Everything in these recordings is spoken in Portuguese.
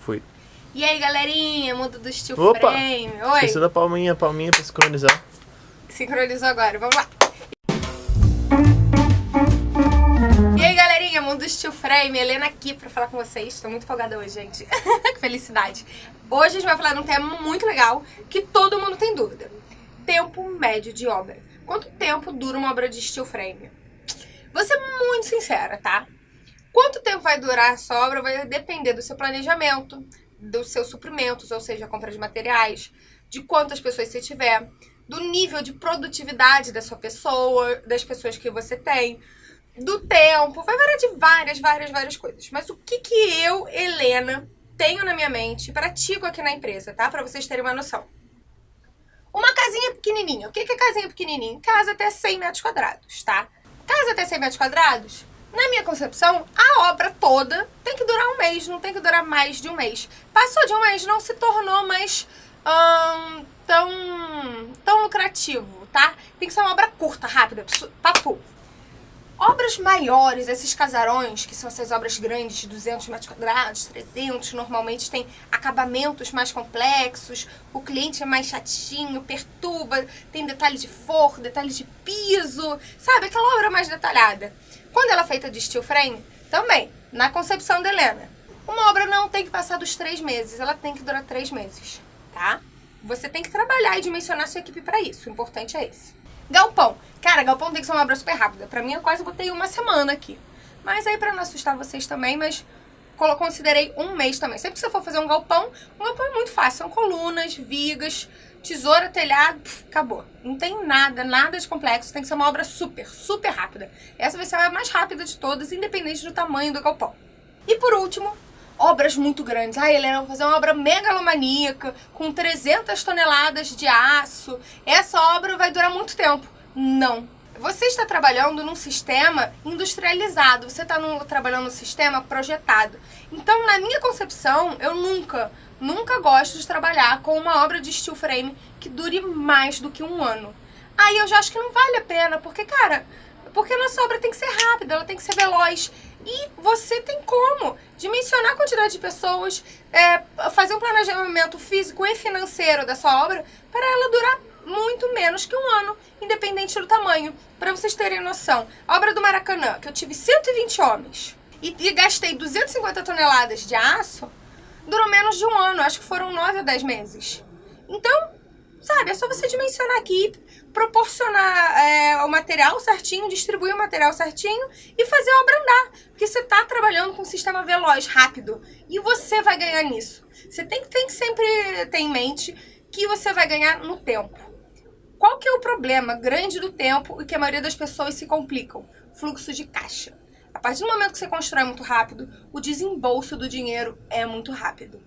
Fui. E aí, galerinha, mundo do steel Opa! frame. Oi. Esqueci da palminha, palminha pra sincronizar. Sincronizou agora, vamos lá. E aí, galerinha, mundo do steel frame. Helena aqui pra falar com vocês. Tô muito empolgada hoje, gente. que felicidade. Hoje a gente vai falar de um tema muito legal que todo mundo tem dúvida. Tempo médio de obra. Quanto tempo dura uma obra de steel frame? Vou ser muito sincera, tá? Quanto tempo vai durar essa obra vai depender do seu planejamento, dos seus suprimentos, ou seja, compra de materiais, de quantas pessoas você tiver, do nível de produtividade da sua pessoa, das pessoas que você tem, do tempo, vai variar de várias, várias, várias coisas. Mas o que que eu, Helena, tenho na minha mente, pratico aqui na empresa, tá? Pra vocês terem uma noção. Uma casinha pequenininha. O que que é casinha pequenininha? Casa até 100 metros quadrados, tá? Casa até 100 metros quadrados, na minha concepção, a obra toda tem que durar um mês, não tem que durar mais de um mês. Passou de um mês, não se tornou mais hum, tão, tão lucrativo, tá? Tem que ser uma obra curta, rápida, papo. Obras maiores, esses casarões, que são essas obras grandes de 200 metros quadrados, 300, normalmente tem acabamentos mais complexos, o cliente é mais chatinho, perturba, tem detalhe de forro, detalhe de piso, sabe? Aquela obra mais detalhada. Quando ela é feita de steel frame, também, na concepção da Helena, uma obra não tem que passar dos três meses, ela tem que durar três meses, tá? Você tem que trabalhar e dimensionar sua equipe para isso, o importante é esse. Galpão. Cara, galpão tem que ser uma obra super rápida. Pra mim, eu quase botei uma semana aqui. Mas aí, pra não assustar vocês também, mas considerei um mês também. Sempre que você for fazer um galpão, um galpão é muito fácil. São colunas, vigas, tesoura, telhado, acabou. Não tem nada, nada de complexo. Tem que ser uma obra super, super rápida. Essa vai ser a mais rápida de todas, independente do tamanho do galpão. E por último, obras muito grandes. Ah, Helena, vou fazer uma obra megalomaníaca, com 300 toneladas de aço. Essa obra vai durar muito tempo. Não. Você está trabalhando num sistema industrializado, você está trabalhando num sistema projetado. Então, na minha concepção, eu nunca, nunca gosto de trabalhar com uma obra de steel frame que dure mais do que um ano. Aí eu já acho que não vale a pena, porque, cara, porque a nossa obra tem que ser rápida, ela tem que ser veloz. E você tem como dimensionar a quantidade de pessoas, é, fazer um planejamento físico e financeiro da sua obra para ela durar muito menos que um ano, independente do tamanho. Para vocês terem noção, a obra do Maracanã, que eu tive 120 homens e, e gastei 250 toneladas de aço, durou menos de um ano, acho que foram 9 ou 10 meses. Então, sabe, é só você dimensionar aqui, proporcionar é, o material certinho, distribuir o material certinho e fazer a obra andar. Porque você está trabalhando com um sistema veloz, rápido, e você vai ganhar nisso. Você tem, tem que sempre ter em mente que você vai ganhar no tempo. Qual que é o problema grande do tempo e que a maioria das pessoas se complicam? Fluxo de caixa. A partir do momento que você constrói muito rápido, o desembolso do dinheiro é muito rápido.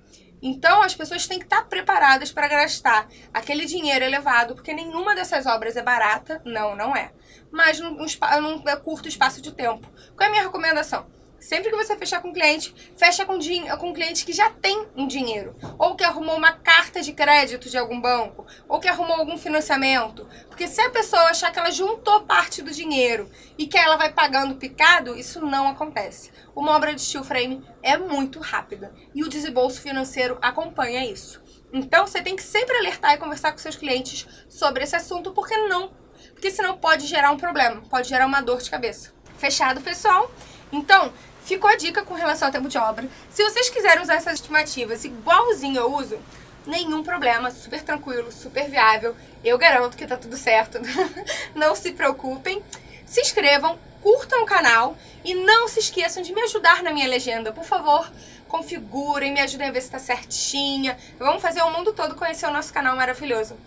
Então, as pessoas têm que estar preparadas para gastar aquele dinheiro elevado, porque nenhuma dessas obras é barata, não, não é. Mas num, num curto espaço de tempo. Qual é a minha recomendação? Sempre que você fechar com um cliente, fecha com, com um cliente que já tem um dinheiro. Ou que arrumou uma carta de crédito de algum banco. Ou que arrumou algum financiamento. Porque se a pessoa achar que ela juntou parte do dinheiro e que ela vai pagando picado, isso não acontece. Uma obra de steel frame é muito rápida. E o desembolso financeiro acompanha isso. Então você tem que sempre alertar e conversar com seus clientes sobre esse assunto, porque não. Porque senão pode gerar um problema, pode gerar uma dor de cabeça. Fechado, pessoal? Então, Ficou a dica com relação ao tempo de obra. Se vocês quiserem usar essas estimativas igualzinho eu uso, nenhum problema, super tranquilo, super viável. Eu garanto que tá tudo certo. não se preocupem. Se inscrevam, curtam o canal e não se esqueçam de me ajudar na minha legenda. Por favor, configurem, me ajudem a ver se tá certinha. Vamos fazer o mundo todo conhecer o nosso canal maravilhoso.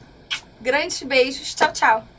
Grandes beijos, tchau, tchau!